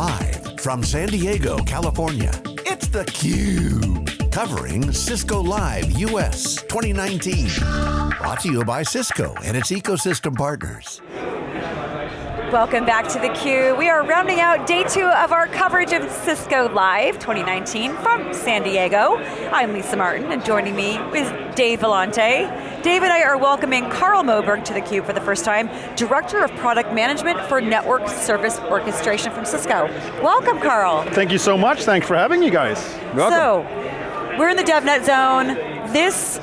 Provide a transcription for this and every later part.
Live from San Diego, California, it's theCUBE. Covering Cisco Live US 2019. Brought to you by Cisco and its ecosystem partners. Welcome back to theCUBE. We are rounding out day two of our coverage of Cisco Live 2019 from San Diego. I'm Lisa Martin, and joining me is Dave Vellante. Dave and I are welcoming Carl Moberg to theCUBE for the first time, Director of Product Management for Network Service Orchestration from Cisco. Welcome, Carl. Thank you so much, thanks for having you guys. Welcome. So, we're in the DevNet zone. This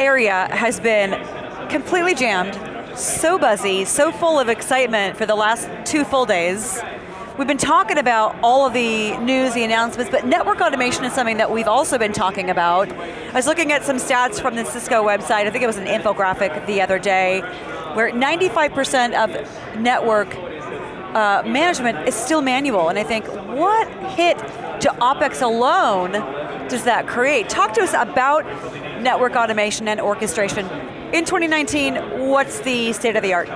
area has been completely jammed so buzzy, so full of excitement for the last two full days. We've been talking about all of the news, the announcements, but network automation is something that we've also been talking about. I was looking at some stats from the Cisco website, I think it was an infographic the other day, where 95% of network uh, management is still manual, and I think, what hit to OpEx alone does that create? Talk to us about network automation and orchestration in 2019, what's the state of the art?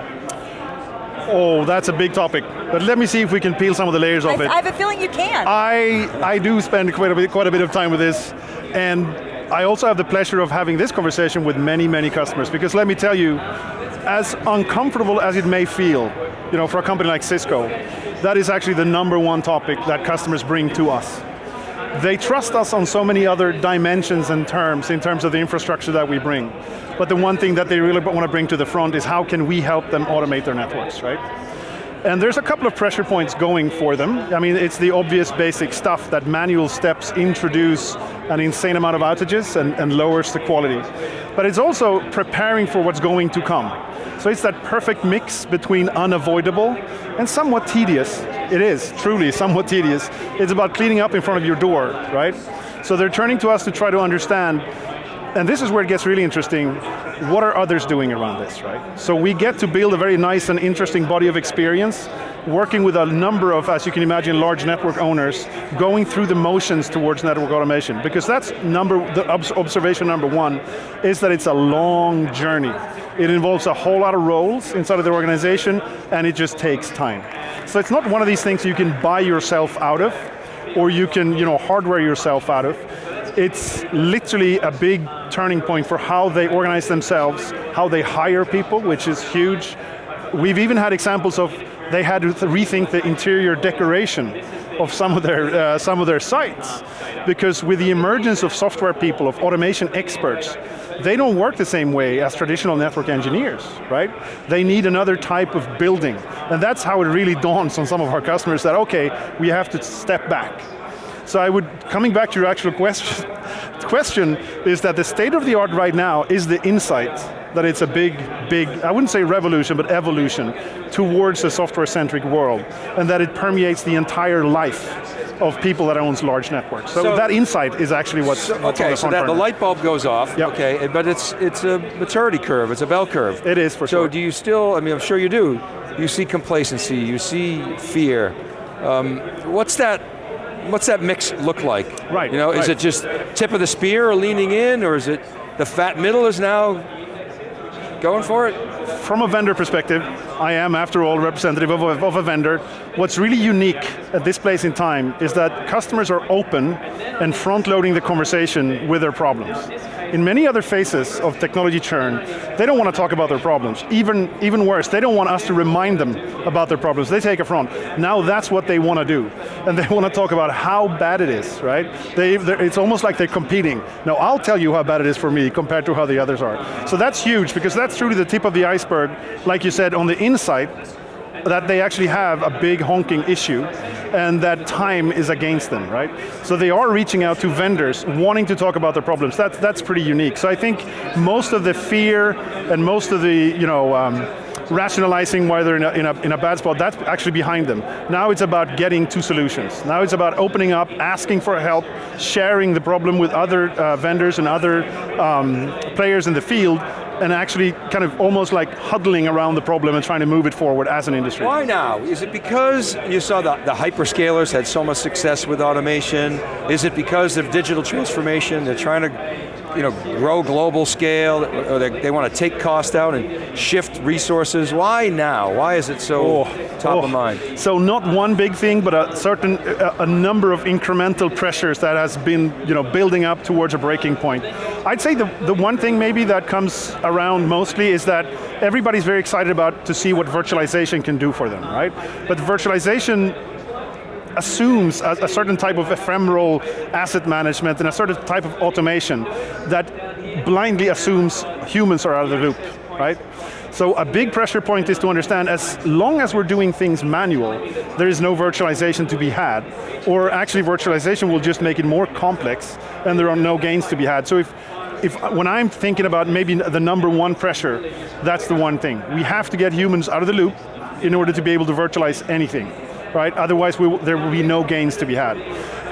Oh, that's a big topic. But let me see if we can peel some of the layers off it. I have a feeling you can. I, I do spend quite a, bit, quite a bit of time with this, and I also have the pleasure of having this conversation with many, many customers, because let me tell you, as uncomfortable as it may feel, you know, for a company like Cisco, that is actually the number one topic that customers bring to us. They trust us on so many other dimensions and terms in terms of the infrastructure that we bring. But the one thing that they really want to bring to the front is how can we help them automate their networks, right? And there's a couple of pressure points going for them. I mean, it's the obvious basic stuff that manual steps introduce an insane amount of outages and, and lowers the quality. But it's also preparing for what's going to come. So it's that perfect mix between unavoidable and somewhat tedious. It is, truly, somewhat tedious. It's about cleaning up in front of your door, right? So they're turning to us to try to understand and this is where it gets really interesting, what are others doing around this, right? So we get to build a very nice and interesting body of experience, working with a number of, as you can imagine, large network owners, going through the motions towards network automation, because that's number, the observation number one, is that it's a long journey. It involves a whole lot of roles inside of the organization, and it just takes time. So it's not one of these things you can buy yourself out of, or you can you know, hardware yourself out of it's literally a big turning point for how they organize themselves, how they hire people, which is huge. We've even had examples of they had to rethink the interior decoration of some of their uh, some of their sites because with the emergence of software people, of automation experts, they don't work the same way as traditional network engineers, right? They need another type of building, and that's how it really dawns on some of our customers that okay, we have to step back so I would, coming back to your actual question, question is that the state of the art right now is the insight that it's a big, big, I wouldn't say revolution, but evolution towards a software-centric world, and that it permeates the entire life of people that owns large networks. So, so that insight is actually what's, so, what's Okay, so that the light bulb goes off, yep. okay, but it's, it's a maturity curve, it's a bell curve. It is, for so sure. So do you still, I mean, I'm sure you do, you see complacency, you see fear. Um, what's that what's that mix look like? Right. You know, right. is it just tip of the spear or leaning in, or is it the fat middle is now going for it? From a vendor perspective, I am, after all, representative of a, of a, vendor. What's really unique at this place in time is that customers are open and front-loading the conversation with their problems. In many other phases of technology churn, they don't want to talk about their problems. Even, even worse, they don't want us to remind them about their problems. They take a front. Now that's what they want to do. And they want to talk about how bad it is, right? They, it's almost like they're competing. Now I'll tell you how bad it is for me compared to how the others are. So that's huge, because that's truly the tip of the iceberg, like you said, on the inside, that they actually have a big honking issue and that time is against them, right? So they are reaching out to vendors, wanting to talk about their problems. That's, that's pretty unique. So I think most of the fear and most of the, you know, um, rationalizing why they're in a, in, a, in a bad spot, that's actually behind them. Now it's about getting to solutions. Now it's about opening up, asking for help, sharing the problem with other uh, vendors and other um, players in the field, and actually kind of almost like huddling around the problem and trying to move it forward as an industry. Why now? Is it because you saw the, the hyperscalers had so much success with automation? Is it because of digital transformation? They're trying to you know, grow global scale, or they, they want to take cost out and shift resources. Why now? Why is it so oh, top oh. of mind? So not one big thing, but a certain, a, a number of incremental pressures that has been you know, building up towards a breaking point. I'd say the, the one thing maybe that comes around mostly is that everybody's very excited about to see what virtualization can do for them, right? But virtualization assumes a, a, certain type of ephemeral asset management and a certain type of automation that blindly assumes humans are out of the loop, right? So a big pressure point is to understand as long as we're doing things manual, there is no virtualization to be had. Or actually virtualization will just make it more complex and there are no gains to be had. So if, if when I'm thinking about maybe the number one pressure, that's the one thing. We have to get humans out of the loop in order to be able to virtualize anything right? Otherwise will, there will be no gains to be had.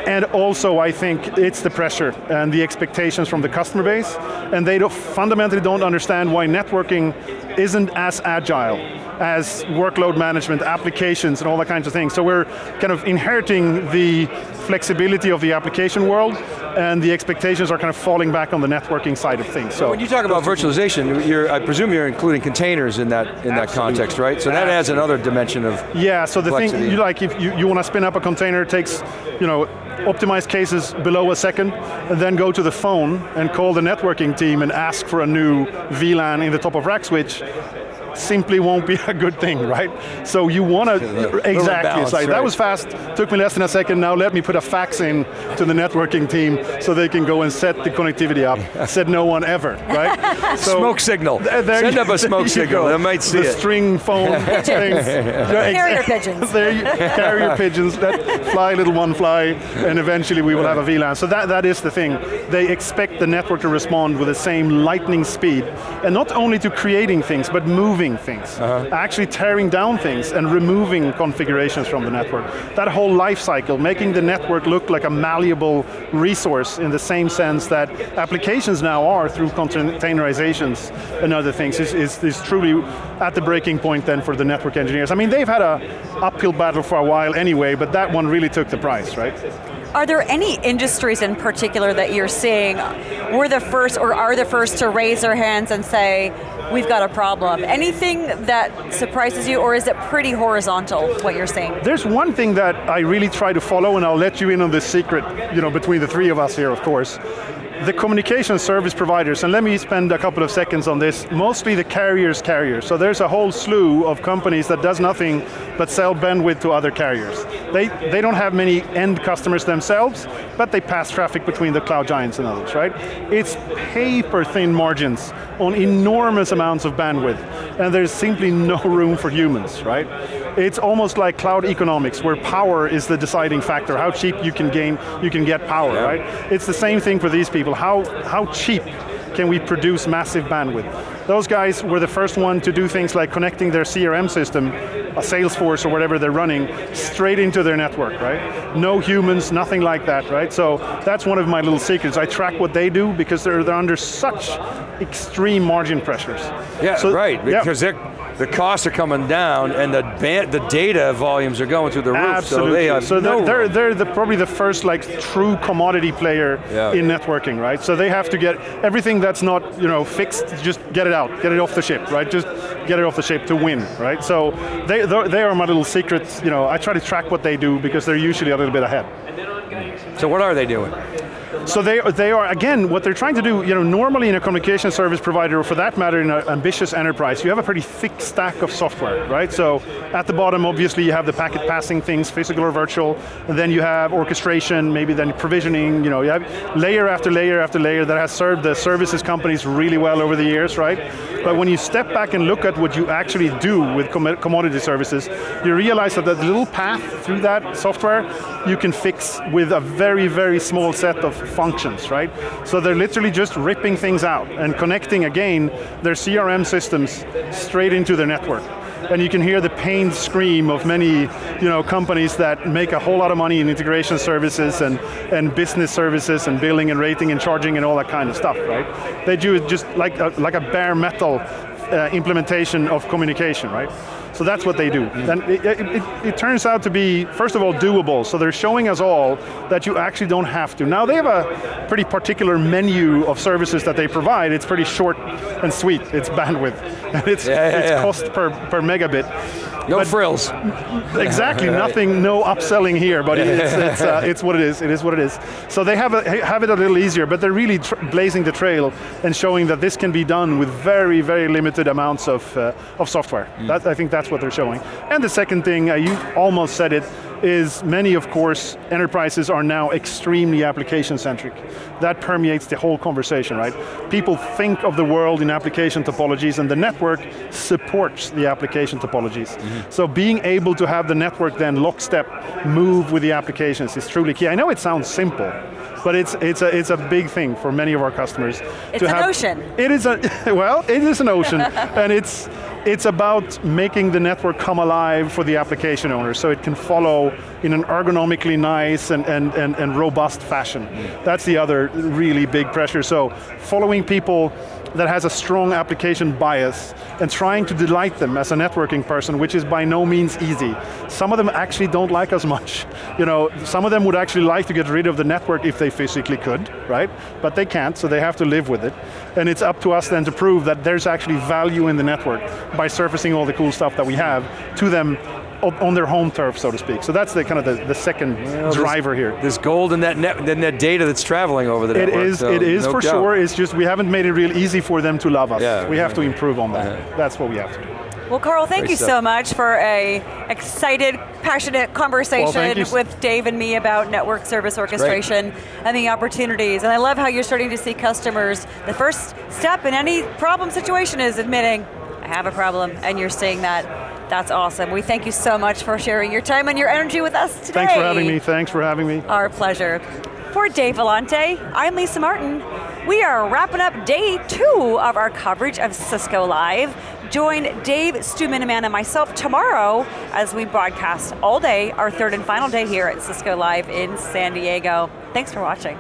And also I think it's the pressure and the expectations from the customer base, and they don't, fundamentally don't understand why networking isn't as agile as workload management, applications, and all that kinds of things. So we're kind of inheriting the flexibility of the application world, and the expectations are kind of falling back on the networking side of things. So when you talk about virtualization, I presume you're including containers in that in that context, right? So that adds another dimension of Yeah, so the thing, you like, if you, you want to spin up a container, it takes, you know, optimized cases below a second, and then go to the phone and call the networking team and ask for a new VLAN in the top of rack switch, simply won't be a good thing, right? So you want to, exactly, balance, like, right. that was fast, took me less than a second, now let me put a fax in to the networking team so they can go and set the connectivity up. I Said no one ever, right? So smoke signal, th send up a smoke signal, I might see the it. string phone things. Carrier pigeons. there you, carrier pigeons, that fly little one fly, and eventually we will have a VLAN. So that, that is the thing. They expect the network to respond with the same lightning speed, and not only to creating things, but moving things, uh -huh. actually tearing down things and removing configurations from the network. That whole life cycle, making the network look like a malleable resource in the same sense that applications now are through containerizations and other things is, is, is truly at the breaking point then for the network engineers. I mean, they've had a uphill battle for a while anyway, but that one really took the price, right? Are there any industries in particular that you're seeing were the first or are the first to raise their hands and say, we've got a problem. Anything that surprises you, or is it pretty horizontal, what you're saying? There's one thing that I really try to follow, and I'll let you in on this secret, you know, between the three of us here, of course. The communication service providers, and let me spend a couple of seconds on this, mostly the carriers carriers. So there's a whole slew of companies that does nothing but sell bandwidth to other carriers. They, they don't have many end customers themselves, but they pass traffic between the cloud giants and others, right? It's paper thin margins on enormous amounts of bandwidth, and there's simply no room for humans, right? It's almost like cloud economics, where power is the deciding factor, how cheap you can gain, you can get power, yeah. right? It's the same thing for these people, how, how cheap can we produce massive bandwidth? Those guys were the first one to do things like connecting their CRM system, a Salesforce or whatever they're running, straight into their network, right? No humans, nothing like that, right? So that's one of my little secrets. I track what they do because they're, they're under such extreme margin pressures. Yeah, so, right, because yeah. they're the costs are coming down and the the data volumes are going through the roof. Absolutely. So they have so no they're, they're, they're the, probably the first like true commodity player yeah. in networking, right? So they have to get everything that's not you know fixed, just get it out, get it off the ship, right? Just get it off the ship to win, right? So they, they are my little secrets. You know, I try to track what they do because they're usually a little bit ahead. So what are they doing? So they, they are, again, what they're trying to do, you know, normally in a communication service provider, or for that matter in an ambitious enterprise, you have a pretty thick stack of software, right? So at the bottom, obviously, you have the packet passing things, physical or virtual, and then you have orchestration, maybe then provisioning, you know, you have layer after layer after layer that has served the services companies really well over the years, right? But when you step back and look at what you actually do with commodity services, you realize that the little path through that software, you can fix with a very, very small set of functions, right? So they're literally just ripping things out and connecting, again, their CRM systems straight into their network and you can hear the pained scream of many you know, companies that make a whole lot of money in integration services and, and business services and billing and rating and charging and all that kind of stuff, right? They do it just like a, like a bare metal uh, implementation of communication, right? So that's what they do. And it, it, it, turns out to be, first of all, doable. So they're showing us all that you actually don't have to. Now they have a pretty particular menu of services that they provide. It's pretty short and sweet. It's bandwidth. And it's, Yeah, yeah, it's yeah. cost per, per megabit. No But- frills. Exactly, nothing, no upselling here, but it's, it's, uh, it's what it is, it is what it is. So they have, a, have it a little easier, but they're really tr blazing the trail and showing that this can be done with very, very limited amounts of, uh, of software. That, I think that's what they're showing. And the second thing, uh, you almost said it, is many, of course, enterprises are now extremely application-centric. That permeates the whole conversation, right? People think of the world in application topologies and the network supports the application topologies. So being able to have the network then lockstep move with the applications is truly key. I know it sounds simple, but it's, it's, a, it's a big thing for many of our customers. It's to an have, ocean. It is a, well, it is an ocean, and it's, it's about making the network come alive for the application owner so it can follow in an ergonomically nice and, and, and, and robust fashion. Mm. That's the other really big pressure. So following people that has a strong application bias and trying to delight them as a networking person, which is by no means easy. Some of them actually don't like us much. You know, some of them would actually like to get rid of the network if they physically could, right? But they can't, so they have to live with it. And it's up to us then to prove that there's actually value in the network by surfacing all the cool stuff that we have to them on on their home turf, so to speak. So that's the kind of the, the second Well, driver here. There's gold in that net, in that data that's traveling over the It network. is, so it is no for doubt. sure, it's just we haven't made it real easy for them to love us. Yeah. we have to improve on that. That's what we have to do. Well, Carl, thank Great you stuff. so much for a excited, passionate conversation Well, with Dave and me about network service orchestration and the opportunities. And I love how you're starting to see customers. The first step in any problem situation is admitting, I have a problem, and you're seeing that. That's awesome. We thank you so much for sharing your time and your energy with us today. Thanks for having me, thanks for having me. Our pleasure. For Dave Vellante, I'm Lisa Martin. We are wrapping up day two of our coverage of Cisco Live. Join Dave, Stu Miniman, and myself tomorrow as we broadcast all day, our third and final day here at Cisco Live in San Diego. Thanks for watching.